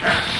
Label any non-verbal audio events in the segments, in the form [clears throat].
You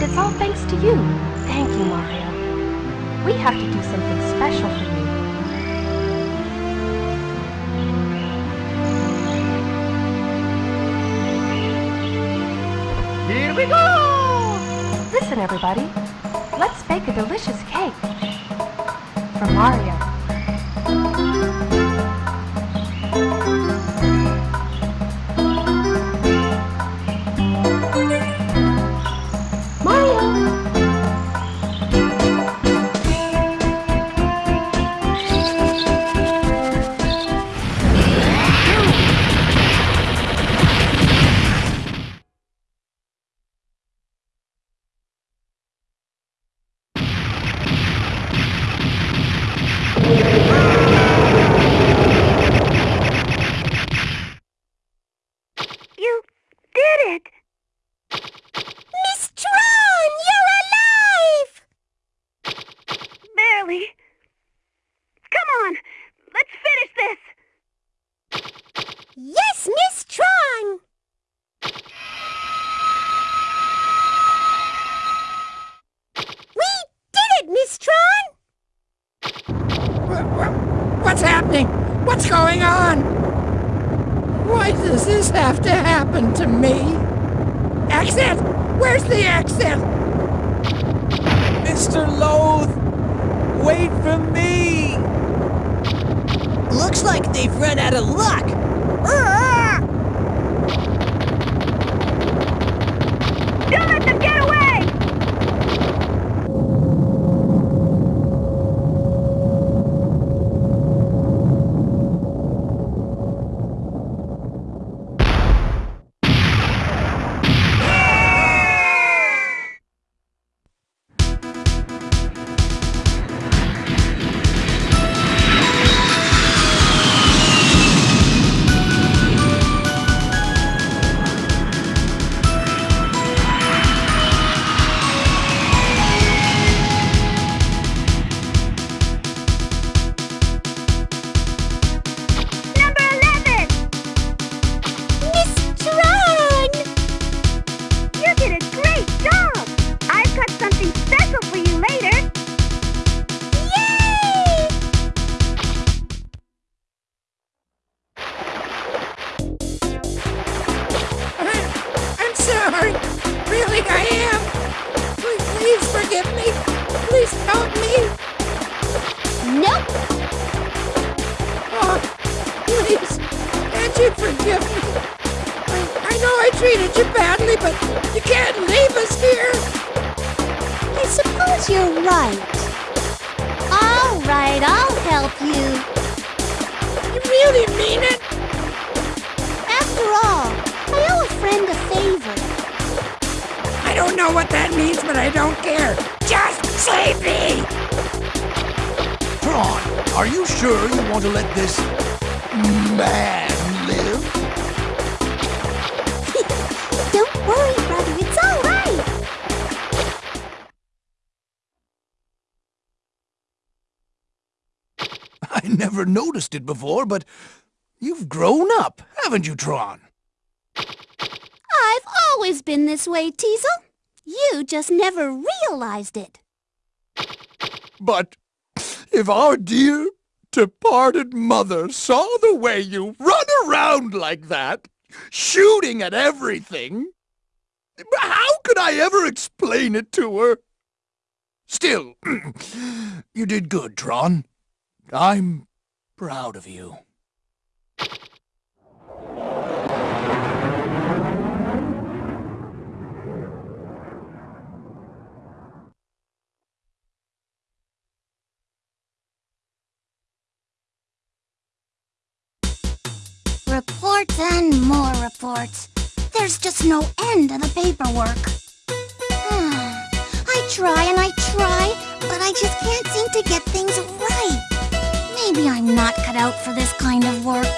And it's all thanks to you. Thank you, Mario. We have to do something special for you. Here we go! Listen, everybody. Let's bake a delicious cake. For Mario. On! Why does this have to happen to me? Exit! Where's the exit? Mr. Loath! Wait for me! Looks like they've run out of luck. Don't let them get away! Please, forgive me. Please help me. Nope. Oh, please, can't you forgive me? I, I know I treated you badly, but you can't leave us here. I suppose you're right. All right, I'll help you. You really mean it? After all, I owe a friend a favor. I don't know what that means, but I don't care. Just save me! Tron, are you sure you want to let this man live? [laughs] Don't worry, brother, it's all right. I never noticed it before, but you've grown up, haven't you, Tron? I've always been this way, Teisel. You just never realized it. But if our dear departed mother saw the way you run around like that, shooting at everything, how could I ever explain it to her? Still, [clears throat] you did good, Tron. I'm proud of you. Reports and more reports. There's just no end to the paperwork. Hmm. I try and I try, but I just can't seem to get things right. Maybe I'm not cut out for this kind of work.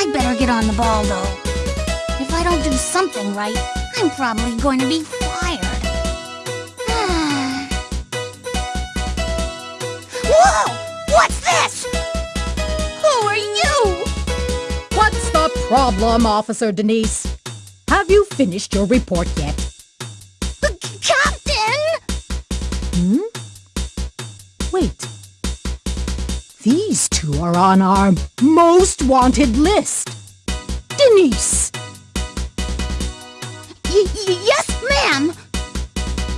I better get on the ball, though. If I don't do something right, I'm probably going to be fired. [sighs] Whoa! What's this? Problem, Officer Denise? Have you finished your report yet? The c- captain! Hmm? Wait. These two are on our most wanted list. Denise, y- yes, ma'am!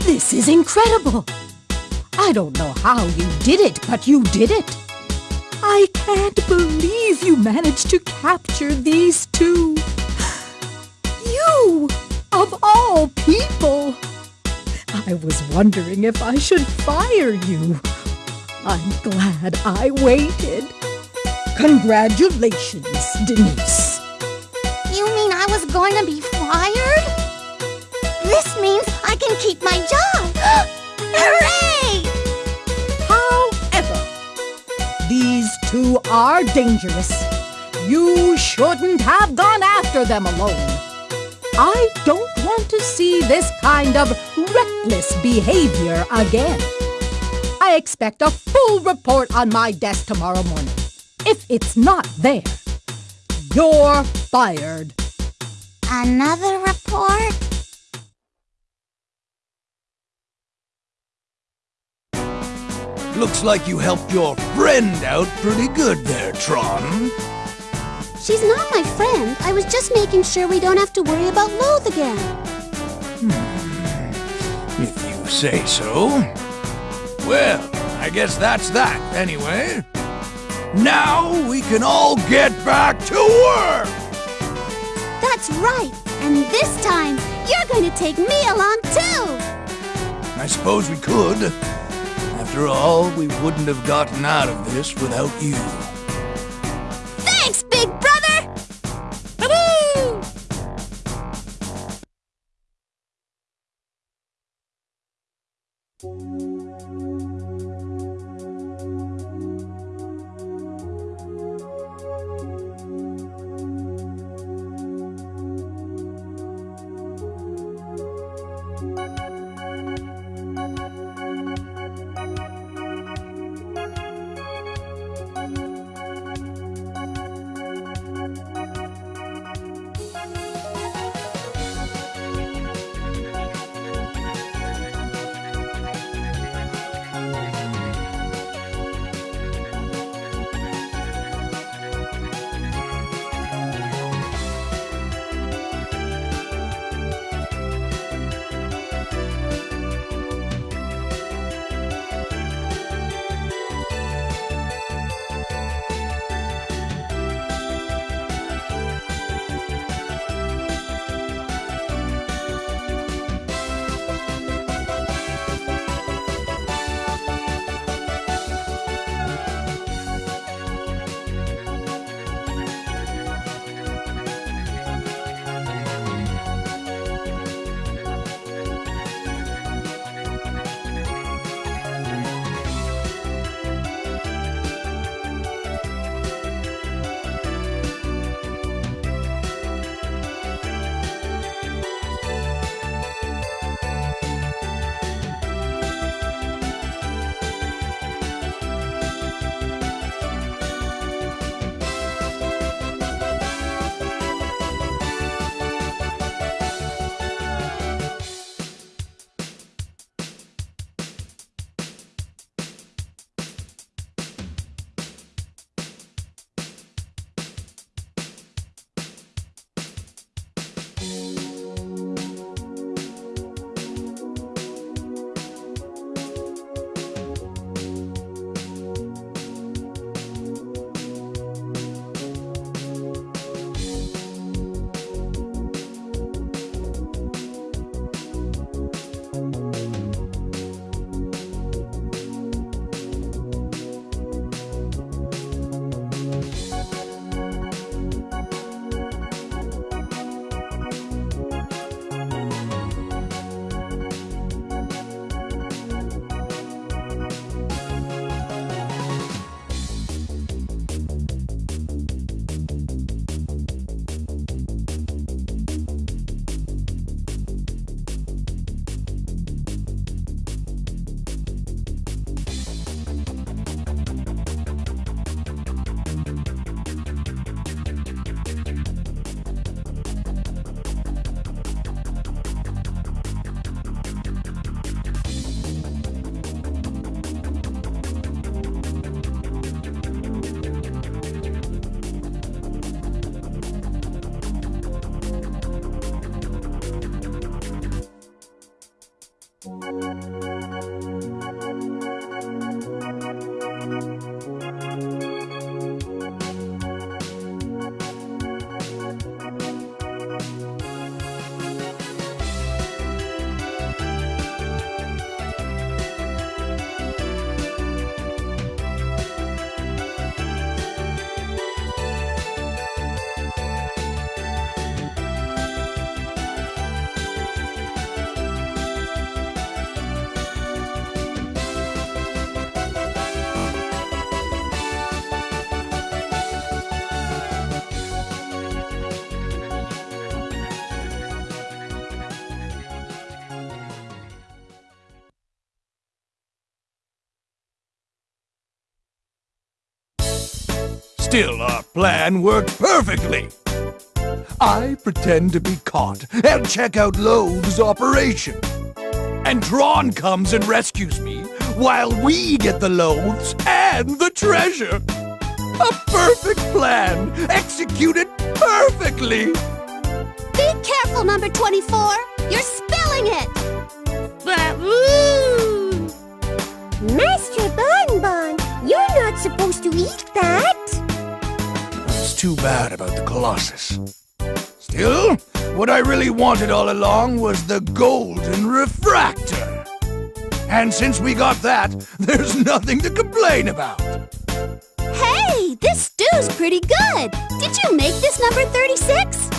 this is incredible. I don't know how you did it, but you did it. I can't believe you managed to capture these two. You, of all people. I was wondering if I should fire you. I'm glad I waited. Congratulations, Denise. You mean I was going to be fired? This means I can keep my job! [gasps] Hooray! Two are dangerous. You shouldn't have gone after them alone. I don't want to see this kind of reckless behavior again. I expect a full report on my desk tomorrow morning. If it's not there, you're fired. Another report? Looks like you helped your friend out pretty good there, Tron. She's not my friend. I was just making sure we don't have to worry about Loath again. Hmm. If you say so. Well, I guess that's that, anyway. Now we can all get back to work! That's right. And this time, you're going to take me along too. I suppose we could. After all, we wouldn't have gotten out of this without you. Still, our plan worked perfectly. I pretend to be caught and check out Loath's operation. And Tron comes and rescues me while we get the loaves and the treasure. A perfect plan, executed perfectly. Be careful, number 24. You're spilling it. But ooh! Master Bon Bonne, you're not supposed to eat that. Too bad about the Colossus. Still, what I really wanted all along was the golden refractor. And since we got that, [laughs] there's nothing to complain about. Hey, this stew's pretty good. Did you make this number 36?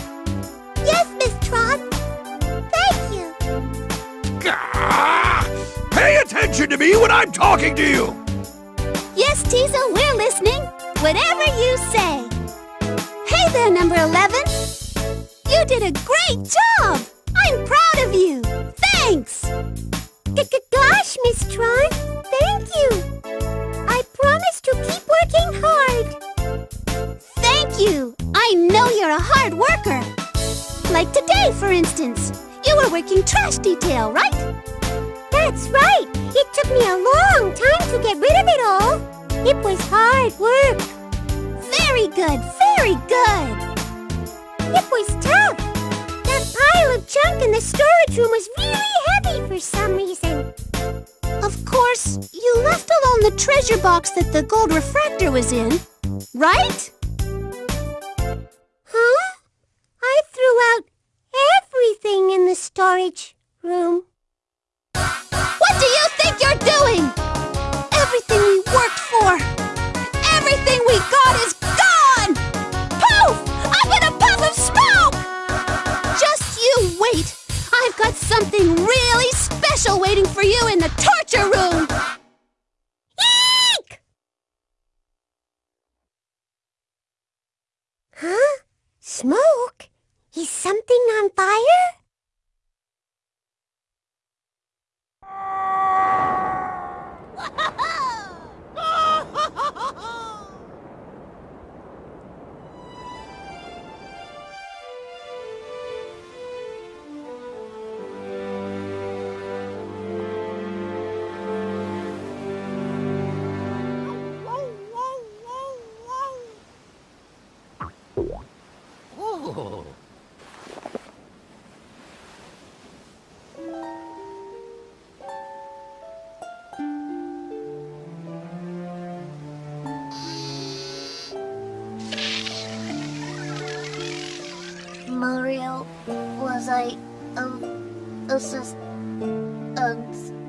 Yes, Miss Tron. Thank you. Gah! Pay attention to me when I'm talking to you! Yes, Teisel, we're listening. Whatever you say. Hey there, number 11. You did a great job. I'm proud of you. Thanks. G -g Gosh, Miss Tron, thank you. I promise to keep working hard. Thank you. I know you're a hard worker. Like today, for instance. You were working trash detail, right? That's right. It took me a long time to get rid of it all. It was hard work. Very good, very good. It was tough. That pile of junk in the storage room was really heavy for some reason. Of course, you left alone the treasure box that the gold refractor was in, right? Huh? I threw out everything in the storage room. What do you think you're doing? Everything we worked for, everything we got is I've got something really special waiting for you in the torture room. Eek! Huh? Smoke? Is something on fire? [laughs] Was I, um, assist, um, Mario,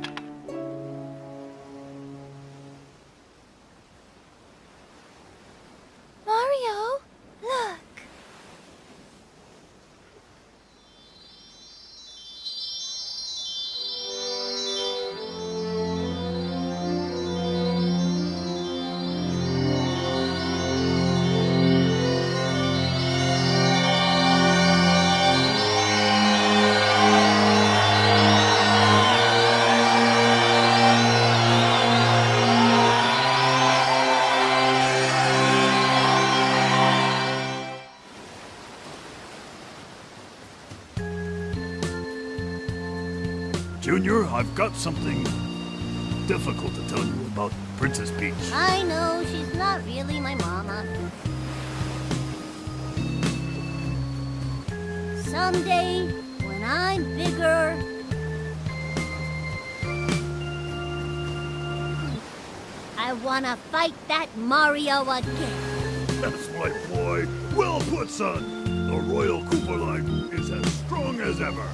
fight that Mario again. That's my boy. Well put, son. The Royal Koopa line is as strong as ever.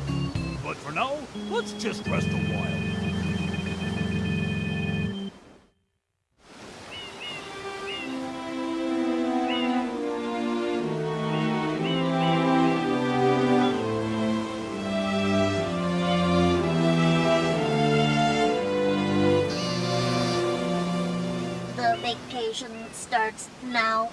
But for now, let's just rest a while. Vacation starts now.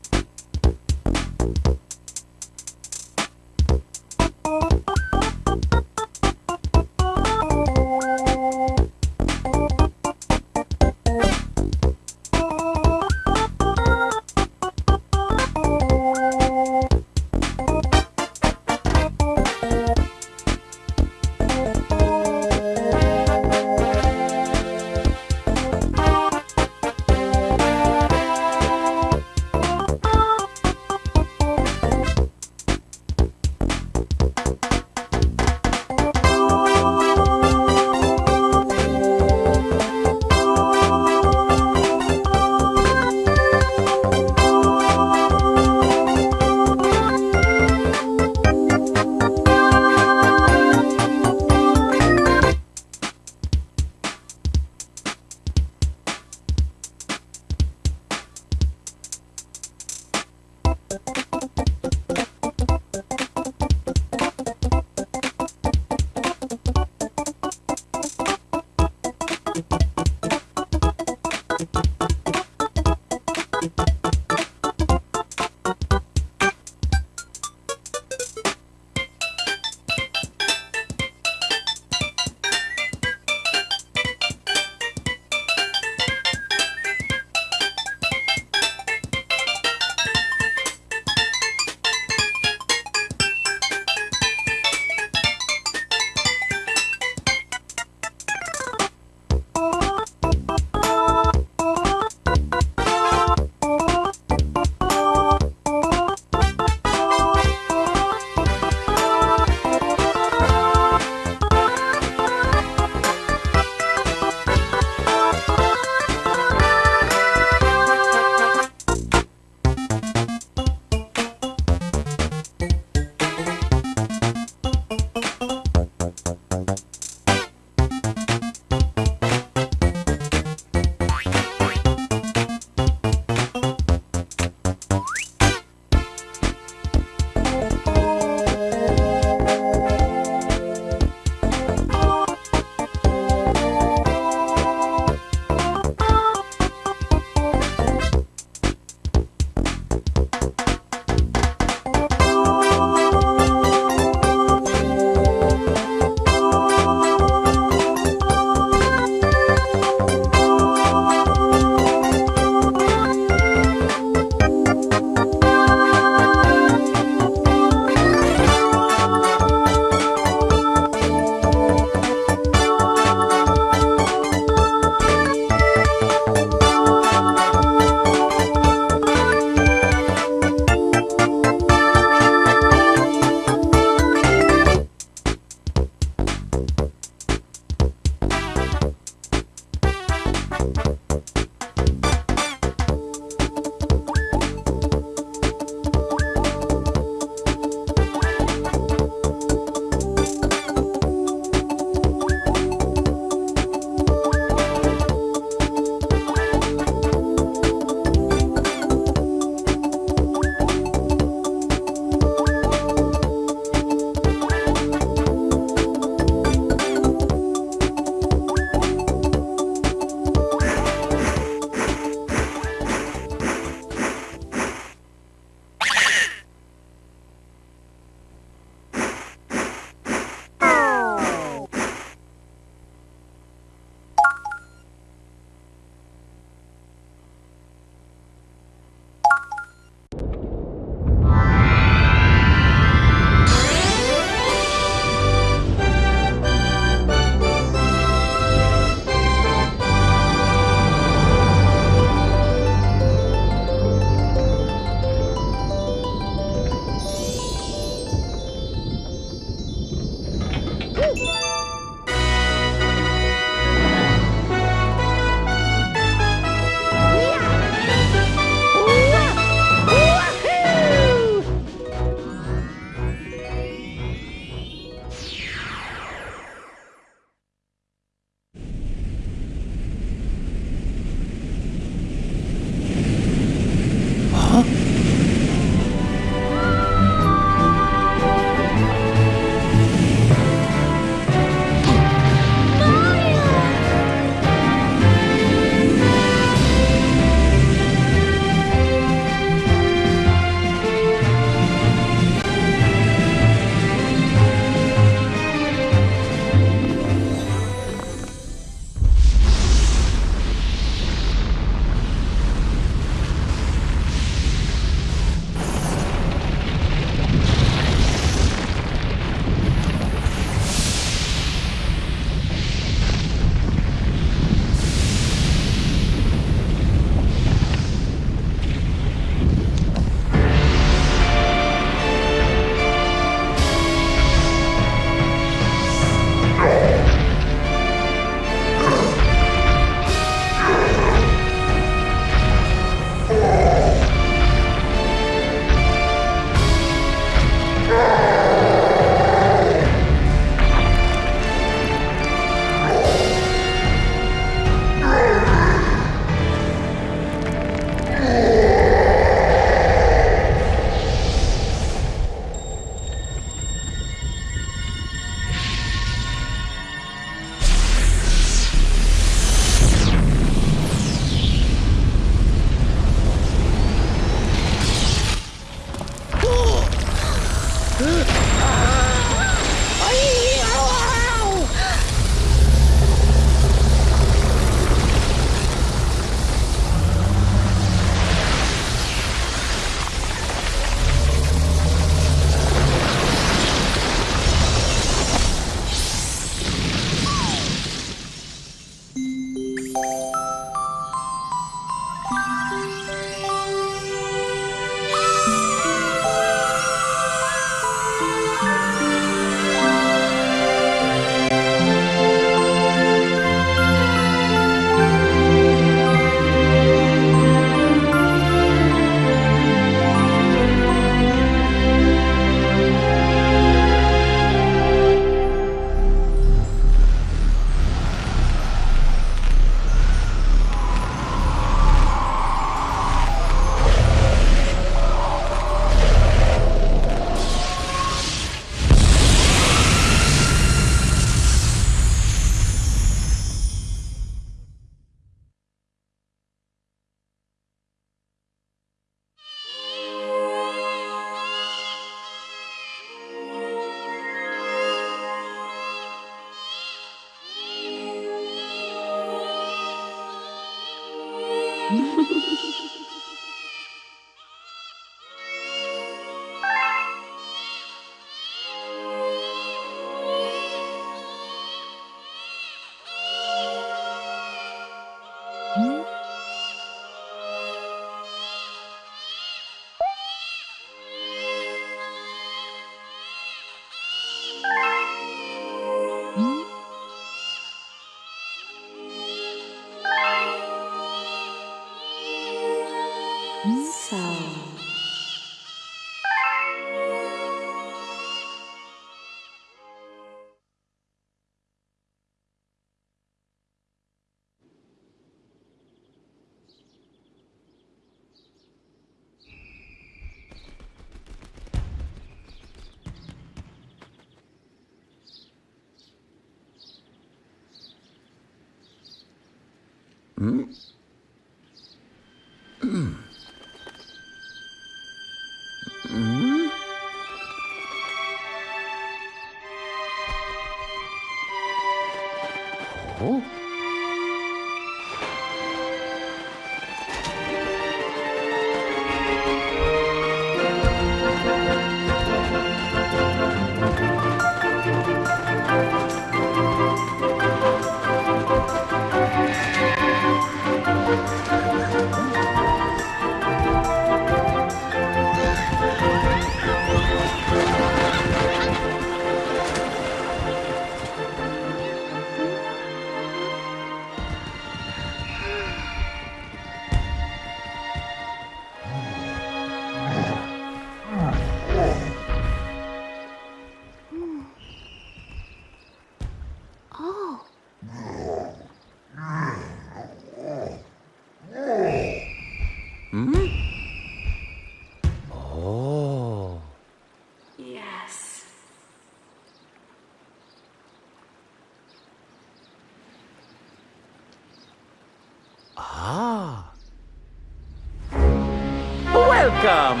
Welcome!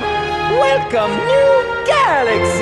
Welcome, new galaxy!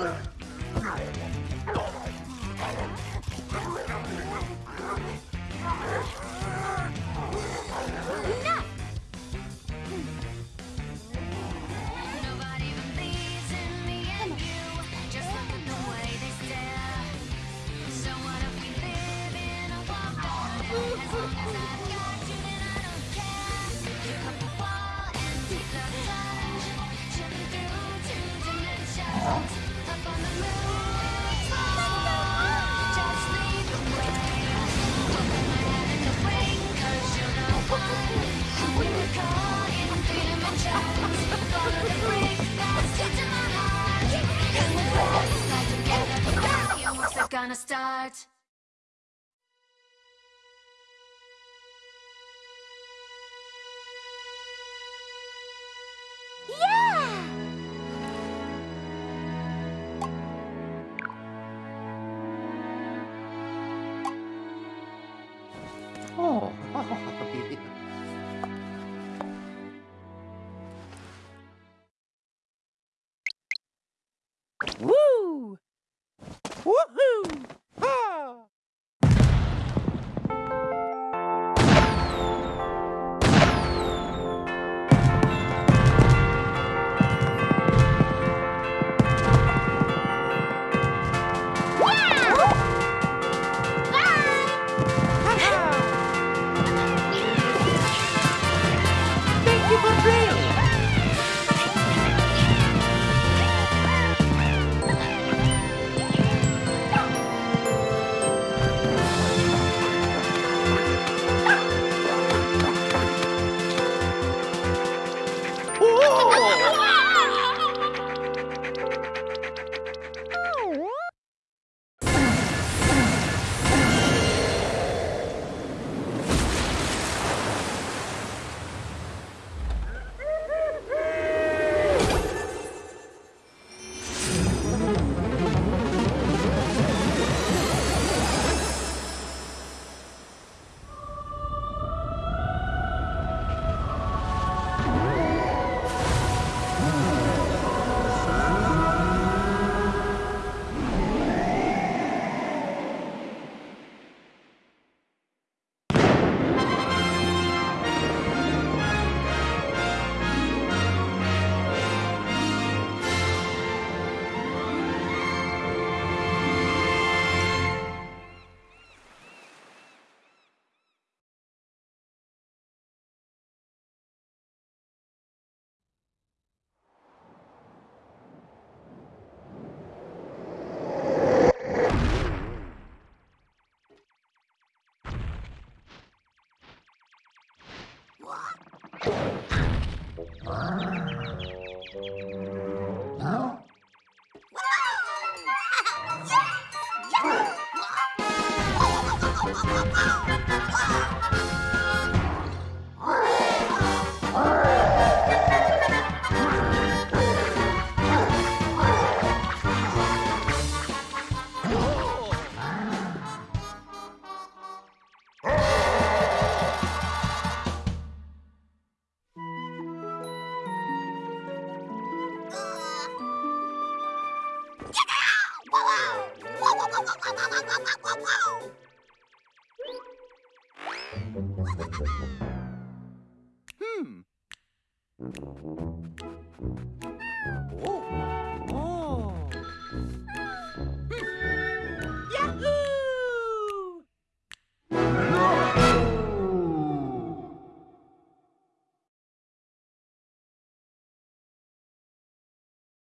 Bye. Hmm.